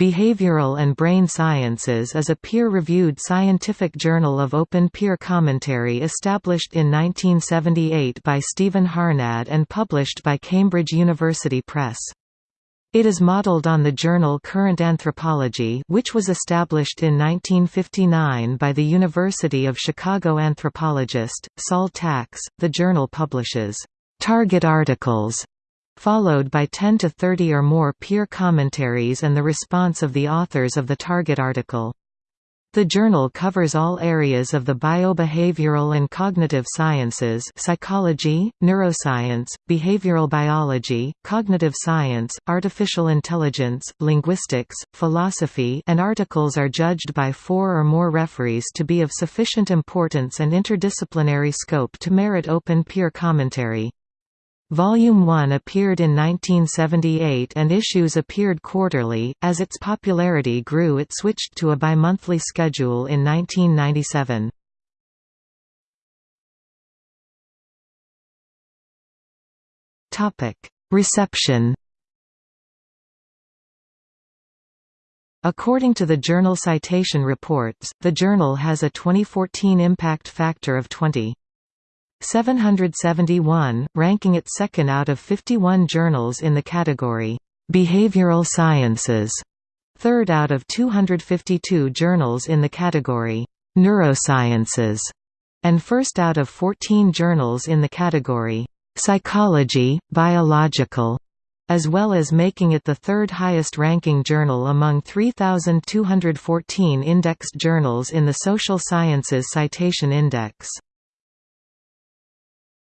Behavioral and Brain Sciences is a peer-reviewed scientific journal of open peer commentary established in 1978 by Stephen Harnad and published by Cambridge University Press. It is modeled on the journal Current Anthropology which was established in 1959 by the University of Chicago anthropologist, Sol Tax. The journal publishes target articles followed by 10 to 30 or more peer commentaries and the response of the authors of the target article. The journal covers all areas of the biobehavioral and cognitive sciences psychology, neuroscience, behavioral biology, cognitive science, artificial intelligence, linguistics, philosophy and articles are judged by four or more referees to be of sufficient importance and interdisciplinary scope to merit open peer commentary. Volume 1 appeared in 1978 and issues appeared quarterly. As its popularity grew, it switched to a bi-monthly schedule in 1997. Topic: Reception. According to the Journal Citation Reports, the journal has a 2014 impact factor of 20. 771, ranking it second out of 51 journals in the category, "'Behavioral Sciences", third out of 252 journals in the category, "'Neurosciences", and first out of 14 journals in the category, "'Psychology, Biological", as well as making it the third highest ranking journal among 3,214 indexed journals in the Social Sciences Citation Index.